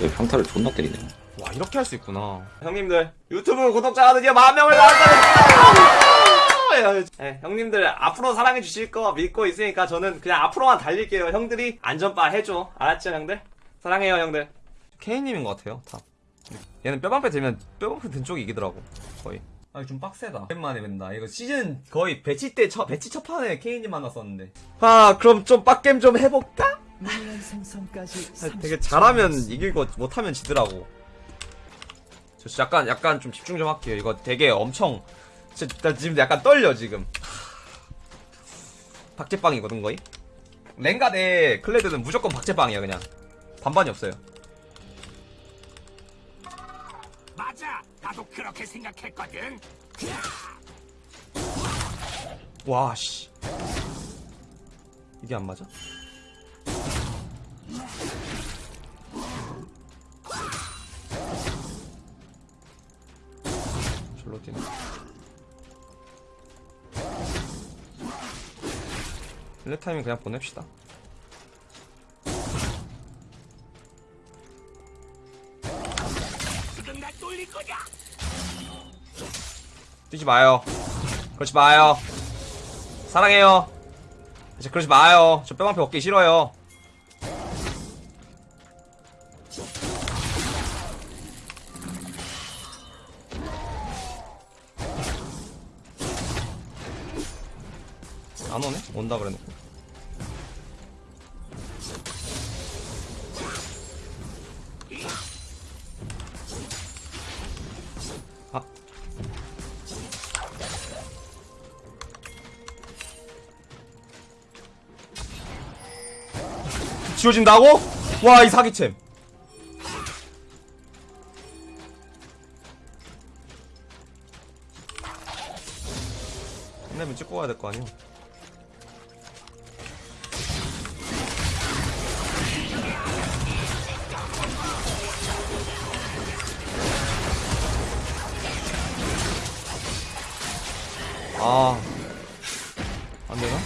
왜 평타를 존나 때리네. 와 이렇게 할 수 있구나. 형님들 유튜브 구독자가 드디어 만 명을 달성했어요! 네, 형님들 앞으로 사랑해 주실 거 믿고 있으니까 저는 그냥 앞으로만 달릴게요. 형들이 안전바 해줘. 알았죠 형들? 사랑해요 형들. 케이님인 것 같아요 다 얘는 뼈방패 들면 뼈방패 든 쪽이 이기더라고 거의. 아 좀 빡세다. 오랜만에 뵌다. 이거 시즌 거의 배치 때 첫, 배치 첫 판에 케이님 만났었는데. 아 그럼 좀 빡겜 좀 해볼까? 아, 되게 잘하면 이기고 못하면 지더라고. 저 약간 약간 좀 집중 좀 할게요. 이거 되게 엄청 진짜 나 지금 약간 떨려 지금. 박제빵이거든 거의. 랭가 대 클레드는 무조건 박제빵이야 그냥. 반반이 없어요. 맞아. 나도 그렇게 생각했거든. 와 씨. 이게 안 맞아? 일레 타이밍 그냥 보냅시다. 뛰지 마요. 그러지 마요. 사랑해요. 이제 그러지 마요. 저 뼈방패 얻기 싫어요. 온다 그래놓고. 아, 지워진다고? 와, 이 사기챔. 끝내면 찍고 가야 될 거 아니야? 아, 안 되나?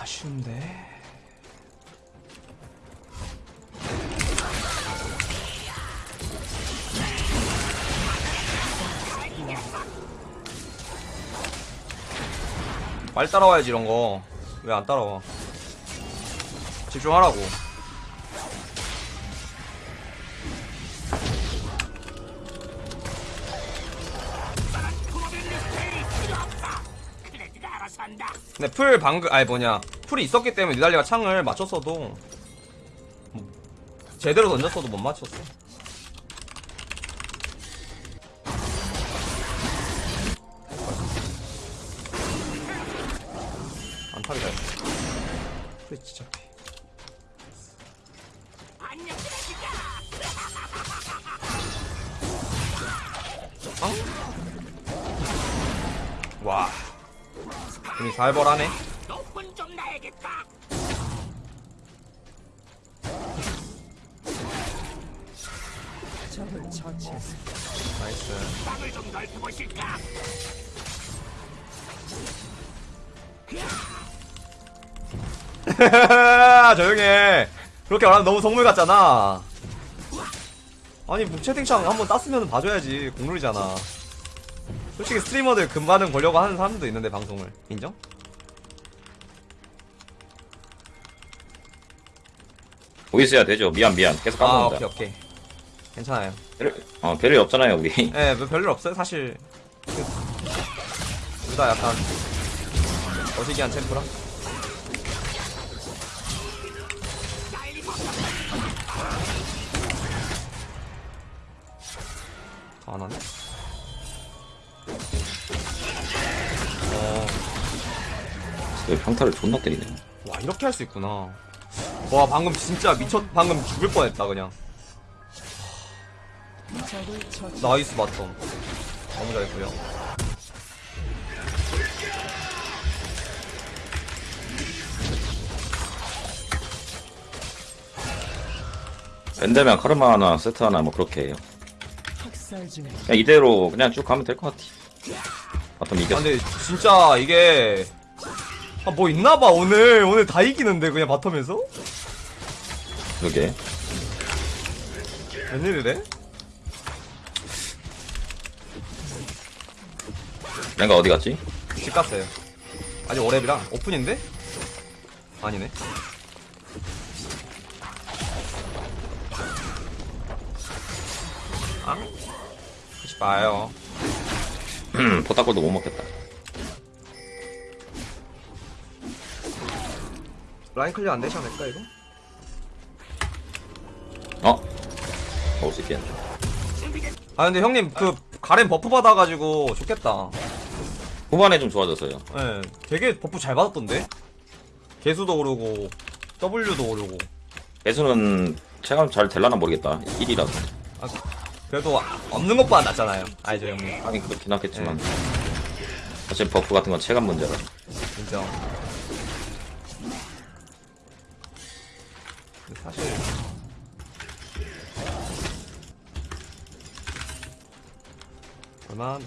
아쉬운데. 빨리 따라와야지 이런 거. 왜 안 따라와? 집중하라고. 근데 풀 방금 아니 뭐냐 풀이 있었기 때문에 니달리가 창을 맞췄어도 뭐, 제대로 던졌어도 못 맞췄어. 진짜 피. 안녕 클레드가. 와. 이미 살벌하네. 나이스. 좀 넓혀보실까? 조용해. 그렇게 말하면 너무 성물 같잖아. 아니, 뭐 채팅창 한번 땄으면 봐줘야지. 공룰이잖아. 솔직히 스트리머들 금반응 보려고 하는 사람들도 있는데, 방송을. 인정? 있어야 되죠. 미안 미안. 계속 아, 까먹는다. 오케이, 오케이. 괜찮아요. 별, 어, 별일 없잖아요 우리. 예, 뭐 별일 없어요, 사실. 둘 다 약간, 어시기한 챔프라? 안 하네? 어, 왜 평타를 존나 때리네. 와, 이렇게 할 수 있구나. 와, 방금 진짜 미쳤, 방금 죽을 뻔했다, 그냥. 나이스 맞텀 너무 잘했고요 밴드면 카르마 하나 세트 하나 뭐 그렇게 해요. 그냥 이대로 그냥 쭉 가면 될 것 같아. bottom 아, 이겼어. 근데 진짜 이게 아, 뭐 있나봐 오늘 오늘 다 이기는데 그냥 bottom에서 그게. 웬일이래? 렝가 어디 갔지? 집 갔어요. 아직 오렙이랑 오픈인데? 아니네. 봐요. 포탑 골드도 못 먹겠다. line clear 안 되지 않을까 이거? 어? 먹을 수 있겠네. 아 근데 형님 그 가렌 buff 받아가지고 좋겠다. 후반에 좀 좋아졌어요. 예, 되게 buff 잘 받았던데? 계수도 오르고 W도 오르고. 계수는 체감 잘 될라나 모르겠다. 1이라서. 아, 그래도 없는 것보다 낫잖아요. 알죠 형님. 하긴 그렇긴 하겠지만. 네. 사실 buff 같은 건 체감 문제라. 인정. 사실 괜찮아.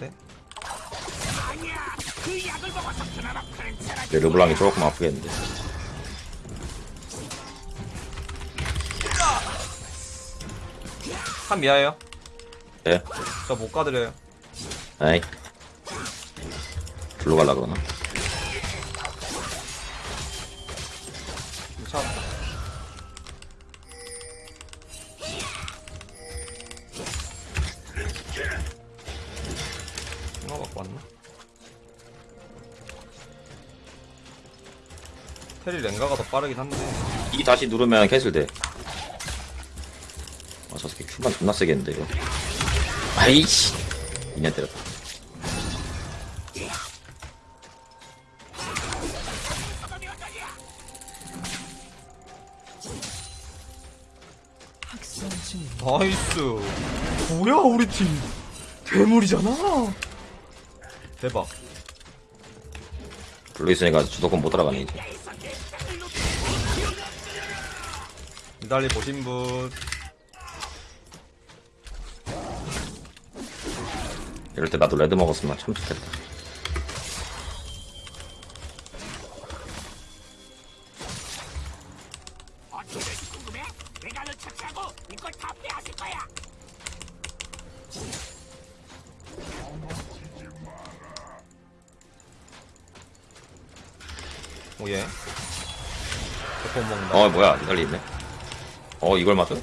근데 르블랑이 조금 아프겠는데. 한 미아예요. 네. 저 못 가드려요. 에이. 글로 갈라 그러나? 차. 이거 갖고 왔나? 테리 랭가가 더 빠르긴 한데 이 다시 누르면 캔슬 돼. 아, 저 새끼 큐만 존나 세겠는데, 이거. 아이씨. 2년 때렸다. nice 뭐야 우리 팀 괴물이잖아 대박 블루 있으니까 주도권 못 따라가네, 이제. 니달리 보신 분 이럴 때 나도 레드 먹었으면 참 좋겠다. 오예 어, 뭐야, 이달리 있네. 어, 이걸 맞아?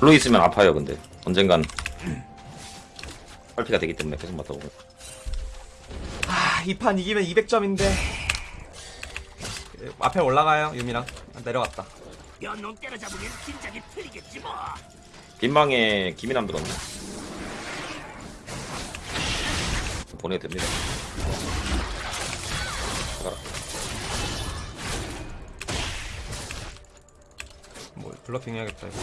블루 있으면 아파요, 근데. 언젠간. 빨피가 되기 때문에 계속 맞다 보면. 아, 이 판 이기면 200점인데 앞에 올라가요 유미랑 아, 내려갔다 연놈 때려잡으면 긴장이 풀리겠지 뭐. 빈방에 김이남 들었네. 보내도 됩니다. 가라. 뭐 블러핑 해야겠다 이거.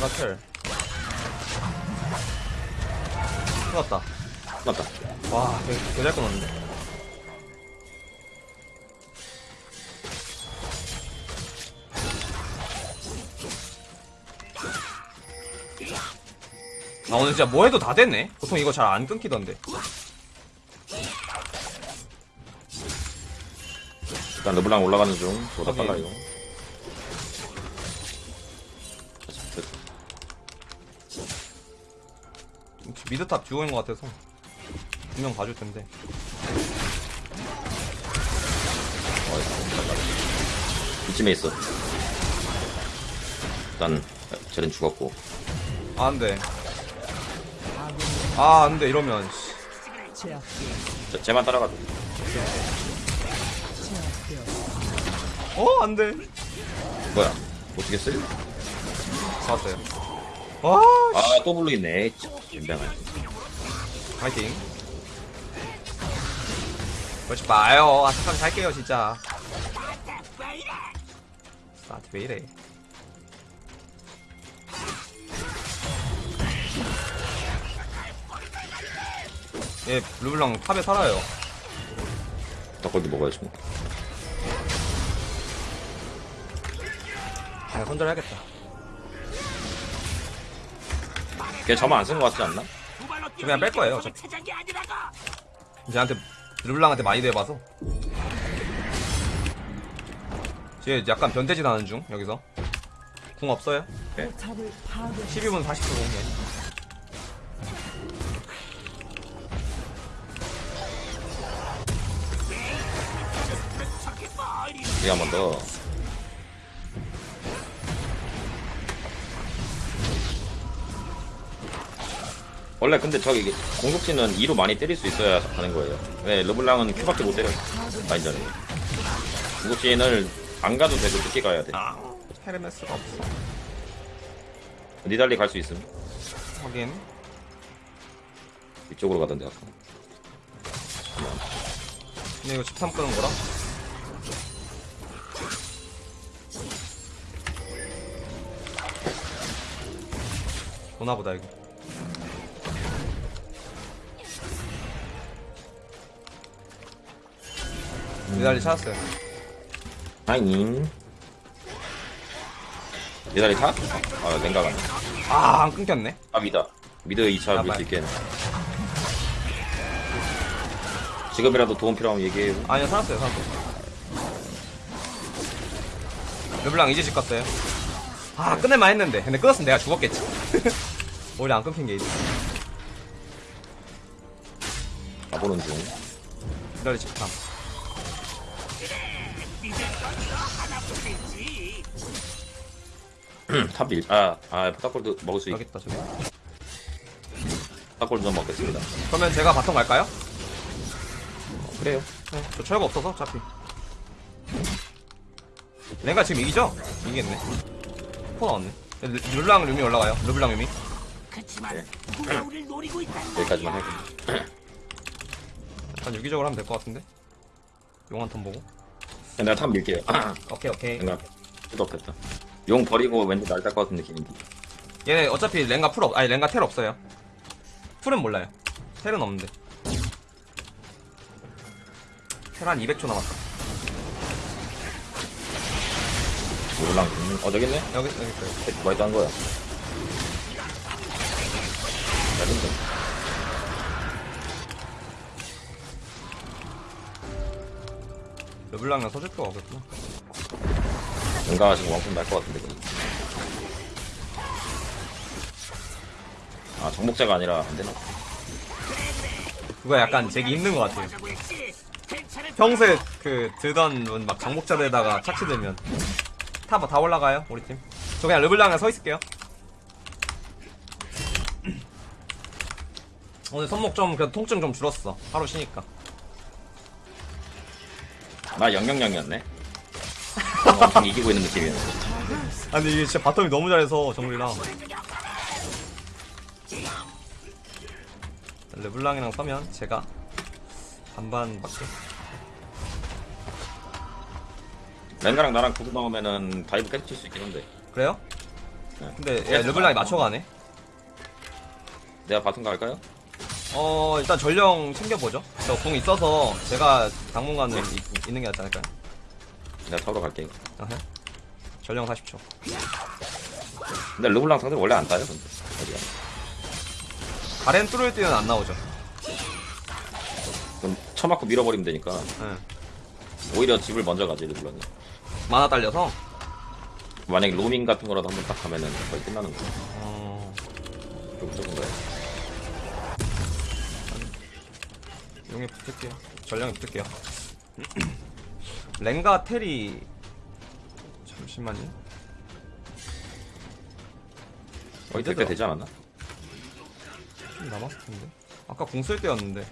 마텔 끝났다 끝났다. 와 되게, 되게 잘 끊었는데 아 오늘 진짜 뭐 해도 다 됐네 보통 이거 잘 안 끊기던데 일단 르블랑 올라가는 중. 보다 확인. 빨라 이 미드탑 죽어있는 것 같아서 분명 봐줄 텐데 이쯤에 있어. 일단 쟤는 죽었고. 아 안 돼 아 안 돼 이러면 씨. 제압되었 쟤, 쟤만. 제압되었 어 안 돼 뭐야? 어떻게 쓸? 잡았어요. 와, 아, 또 블루 있네. 인병아. 파이팅. 그렇지 마요. 아삭하게 살게요, 진짜. 나한테 왜 이래? 얘 르블랑 탑에 살아요. 닭고기 먹어야지 뭐. 그냥 손절해야겠다. 걔 저만 안쓴거 같지 않나? 그냥 뺄 거예요, 어차피. 게 아니라고. 이제 한테 르블랑한테 많이 대봐서. 쟤 약간 변태짓 하는 중 여기서. 궁 없어요? 파괴 12분 40초 공개. 이게 한번 더. 원래 근데 저기 공격진은 2로 많이 때릴 수 있어야 하는 거예요. 왜 르블랑은 큐밖에 못 때려. 라인전에. 공격진을 안 가도 되고 늦게 가야 돼. 아, 헤르메스가 없어. 니달리 갈 수 있음. 확인. 이쪽으로 가던데 아까. 근데 이거 13 끄는 거라? 보나보다 이거. 니달리 찾았어요. 아잉. 니달리 타? 아, 냉각 안 돼. 아, 안 끊겼네. 아, 미다. 미드 2차 아, 밀수 말. 있겠네. 지금이라도 도움 필요하면 얘기해요. 아니요, 살았어요, 살았어요. 르블랑 이제 집 갔어요. 아, 끝낼만 했는데. 근데 끊었으면 내가 죽었겠지. 오히려 안 끊긴 게 이제. 가보는 중. 니달리 집 탐. top 밀, 아, 아, 포탑 골드 먹을 수 있다, 저기. 포탑 골드 좀 먹겠습니다. 그러면 제가 bottom 갈까요? 그래요. 네, 저 철거 없어서 어차피 렝가 지금 이기죠? 이기겠네 포 나왔네 르- 르블랑 유미 올라가요 르블랑 유미 그치만 네. 우리를 노리고 있단 여기까지만. 할게요. 약간 유기적으로 하면 될 것 같은데 용 한 턴 보고 내가 top 밀게요. 오케이 오케이 생각. 수도 없겠다. 용 버리고 왠지 날딸것 같은 느낌인데. 얘네 어차피 랭가 풀 없, 아니 랭가 텔 없어요 풀은 몰라요 텔은 없는데 텔 한 200초 남았다 르블랑 있는, 어, 저기 있네? 여기 여기 있어요 누가 있다는 거야? 잘했네. 르블랑이랑 서줄 필요가 없겠구나 뭔가 지금 왕품 날 것 같은데. 그냥. 아, 정복자가 아니라 안 되나? 그거 약간 제기 힘든 것 같아요 평소에 그 들던 분 막 정복자들에다가 착취 들면 다다 올라가요 우리 팀. 저 그냥 르블랑에 서 있을게요. 오늘 손목 좀 그래도 통증 좀 줄었어. 하루 쉬니까. 나 영영영이었네. 엄청 이기고 있는 느낌이었는데. 아니 이게 진짜 bottom이 너무 잘해서 정글이랑. 르블랑이랑 서면 제가 반반밖에. 렝가랑 나랑 구두 나오면은 dive 계속 칠수 있긴 한데. 그래요? 네. 근데 야, 르블랑이 맞춰가네. 내가 bottom 갈까요? 어 일단 전령 챙겨보죠. 저궁 있어서 제가 당분간은 이- 있는 게 낫지 않을까요? 내가 타러 갈게. 아하. 전령 40초. 근데 르블랑 상대 원래 안 따요, 근데. 어디야? 가렌 뚫을 때는 안 나오죠. 그럼 쳐맞고 밀어버리면 되니까. 예. 오히려 집을 먼저 가지, 르블랑이. 만화 딸려서. 만약에 로밍 같은 거라도 한번 딱 가면은 거의 끝나는 거야. 어... 좀 무조건 거야. 용에 붙을게요. 전령에 붙을게요. 랭가 테리 잠시만요. 거의 될때 되지 않았나? 좀 남았을 텐데. 아까 궁쓸 때였는데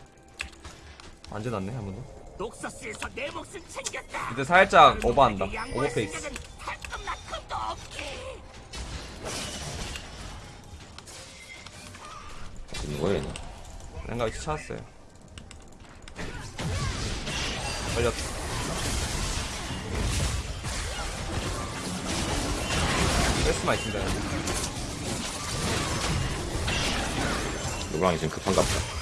안 지났네 한 번도. 녹서스에서 내 몫을 챙겼다. 근데 살짝 오버한다. 오버페이스. 있는 거예요 얘는 랭가 위치 찾았어요 걸렸 뺄수만 있습니다. 르블랑이 지금 급한가 보다.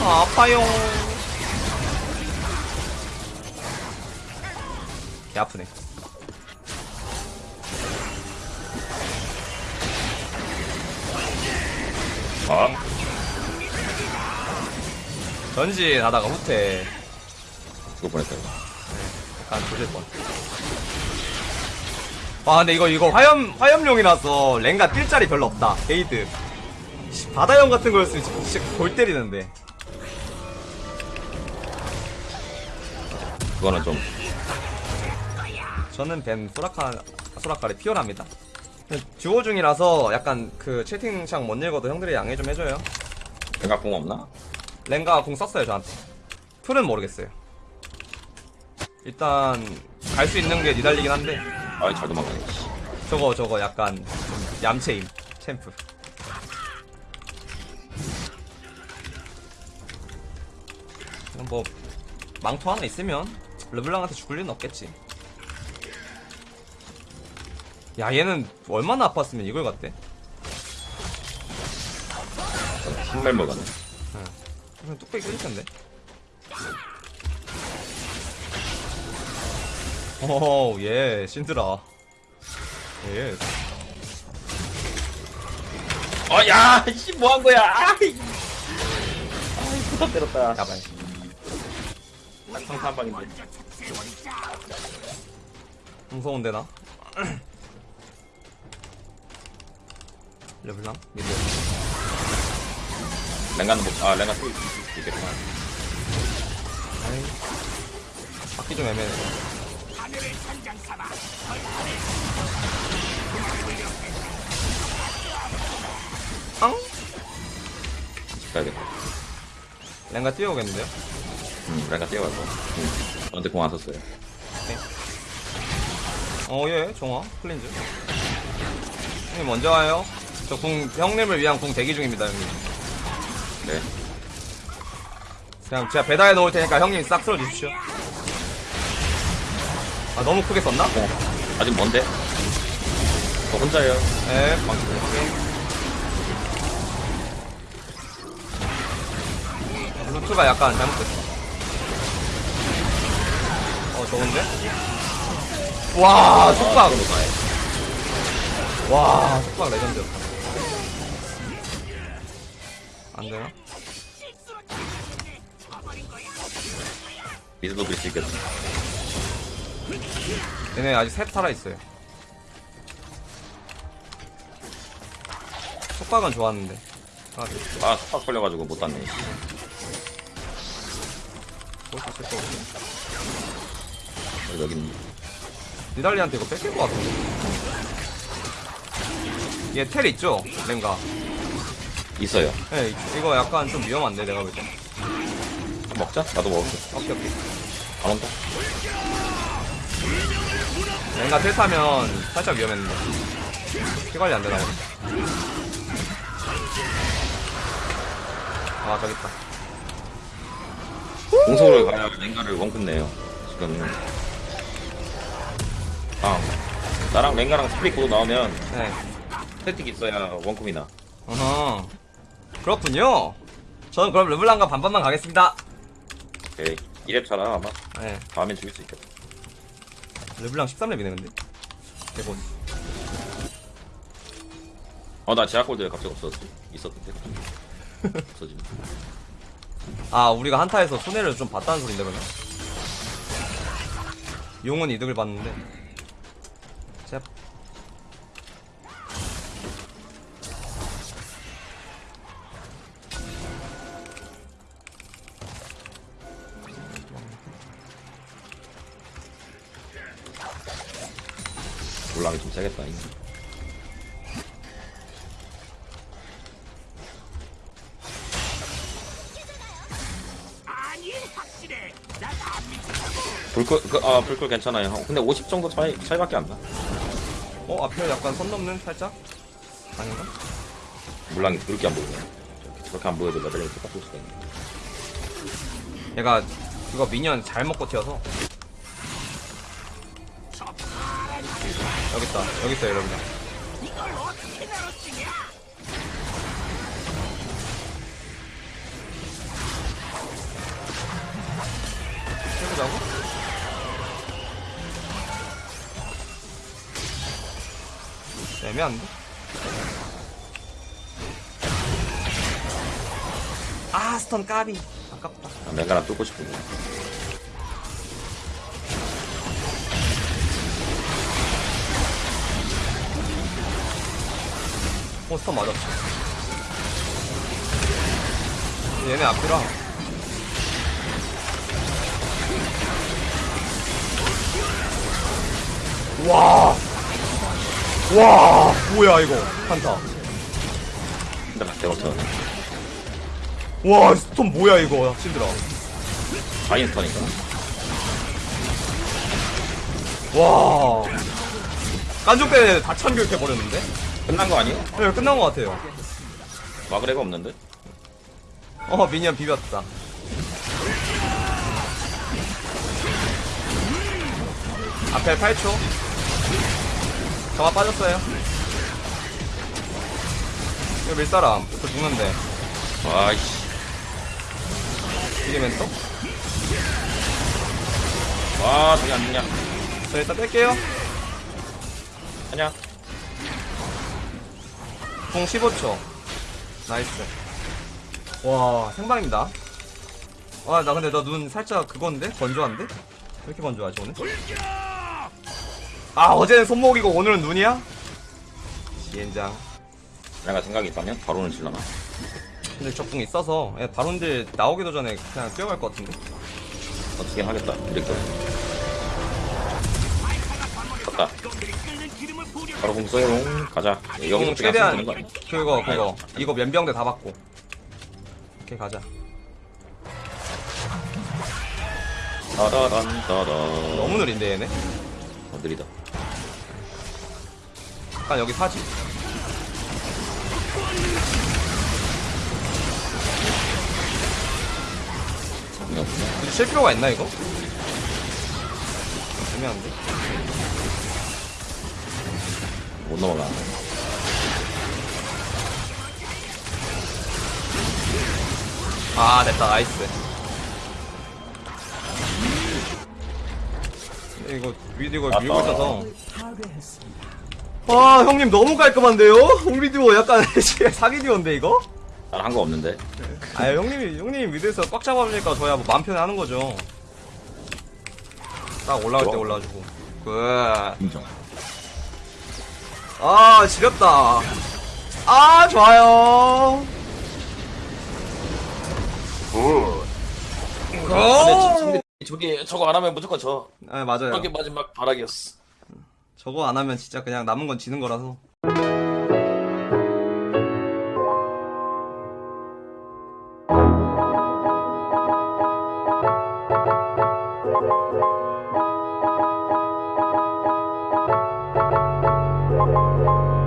아 아파요 개 아프네 아 전진 하다가 후퇴 죽을 뻔했다 이거 약간 조질 뻔. 와 근데 이거 이거 화염 화염용이라서 랭가 뛸 자리 별로 없다. 게이드. 씨, 바다형 같은 거였으면 진짜 골 때리는데. 그거는 좀 저는 뱀 소라카 소라카를 피어납니다. 듀오 중이라서 약간 그 채팅창 못 읽어도 형들이 양해 좀 해줘요. 생각공 없나? 랭가 공 썼어요 저한테. 풀은 모르겠어요. 일단 갈 수 있는 게 니달리긴 한데 아이 잘 도망가네 씨. 저거 저거 약간 좀 얌체임 챔프 뭐 망토 하나 있으면 르블랑한테 죽을 일은 없겠지 야 얘는 얼마나 아팠으면 이걸 갔대? 신발 먹었네. 그냥 뚝배기 끓일 텐데. 오예 신드라. 예. 어야 씨 뭐 한 거야? 아이 아이 부담 때렸다. 야발 상타 한 방인데. 무서운데 나 르블랑 미드. 랭가는 뭐아 랭가 또 있- 있겠구나. 아이 바퀴 좀 애매해. 앙? 가야겠다. 랭가 뛰어오겠는데요? 음 랭가 뛰어가고. 음. 저한테 공안 썼어요. 어예 정화 클린즈. 형님 먼저 와요 저 궁 형님을 위한 궁 대기 중입니다 형님. 네. 그냥 제가 배달해 놓을 테니까 형님 싹 쓸어 주십시오. 아 너무 크게 썼나? 공 아직 먼데? 저 혼자예요. 네 방금 오케이 루트가 약간 잘못됐어. 어 좋은데? 와 속박. 와 속박 레전드였다 안 되나? 미드도 그릴 수 있겠다 얘네 아직 셋 살아있어요. 속박은 좋았는데. 아, 볼수 아 스팍 걸려가지고 못 땄네. 있을 것 같은데 그리고 여긴 니달리한테 이거 뺏길 것 같은데. 얘 텔 있죠? 랭가 있어요. 예, 이- 이거 약간 좀 위험한데 내가 볼때. 먹자. 나도 먹을게. 오케이 오케이. 안 온다. 랭가 텔 타면 살짝 위험했는데. 피 관리 안 되나 보네. 아 저기 있다. 공속을 가야 랭가를 원끝 내요. 지금. 아 나랑 랭가랑 스프릿 코드 나오면 네. 스태틱 있어야 원컵이나. 어허 그렇군요. 저는 그럼 르블랑과 반반만 가겠습니다. 오케이 2렙 차라 아마? 네. 다음엔 죽일 수 있겠다. 르블랑 13렙이네 근데. 대본. 어나 제약골드에 갑자기 없었지 있었는데. 없어지네. 아 우리가 한타에서 손해를 좀 봤다는 소린데 그러면? 용은 이득을 봤는데 그, 아, 불꿀 괜찮아요. 근데 50 정도 차이, 차이밖에 안 나. 어 앞에 약간 선 넘는 살짝 아닌가? 물랑이 그렇게 안 보이네. 저렇게, 저렇게 안 보여도 레벨이 똑같을 수가 있네. 얘가 그거 미니언 잘 먹고 튀어서 여기 있다 여기 있어요 여러분 이걸 어떻게 나눠주냐? 해보자고? 애매한데? 아 스턴 까비 아깝다 아, 맹가나 뚫고 싶은데. 어 스턴 맞았어 얘네 앞이라 와! 와! 뭐야 이거 한타 근데 맞대, 어터 와 스톤 뭐야 이거 힘들어 바인스턴이니까. 와 깐족 때문에 다 참교육해버렸는데? 끝난 거 아니에요? 네 끝난 것 같아요 마그레가 없는데? 어 미니언 비볐다 앞에 8초 정화 빠졌어요 이거 밀사람 저 죽는데 아이씨. 이게 멘토? 와, 저기 안 죽냐. 저 일단 뺄게요 아냐. 공 15초 나이스 와 생방입니다 와 나 근데 너눈 살짝 그건데? 건조한데? 왜 이렇게 건조하지 오늘? 아 어제는 손목이고 오늘은 눈이야? 시엔장 내가 생각이 있다면 바로는 질러나. 근데 적궁 있어서 예, 바론들 나오기도 전에 그냥 뛰어갈 것 같은데 어떻게 하겠다. 이렇게. 갔다. 바로 공 써요. 가자. 여기서 공 그냥 최대한 거? 그거 그거 이거 면병대 다 받고 오케이 가자 따다단, 따다. 너무 느린데 얘네 어, 느리다. 약간 여기 사지. 굳이 칠 필요가 있나 이거? 애매한데 못 넘어가. 아 됐다 nice 이거 위드 이거. 밀고 있어서 파괴했습니다. 아 형님 너무 깔끔한데요? 우리 듀오 약간 사기 듀오인데 이거? 난 한 거 없는데. 아 형님이 형님 위드에서 꽉 잡아주니까 저야 뭐 마음 편히 하는 거죠 딱 올라갈 때 좋아. 올라와주고 굿아 인정. 지렸다 아 좋아요 근데 어? 저기, 저거 안 하면 무조건 저. 아 맞아요 저게 마지막 바락이었어. 저거 안 하면 진짜 그냥 남은 건 지는 거라서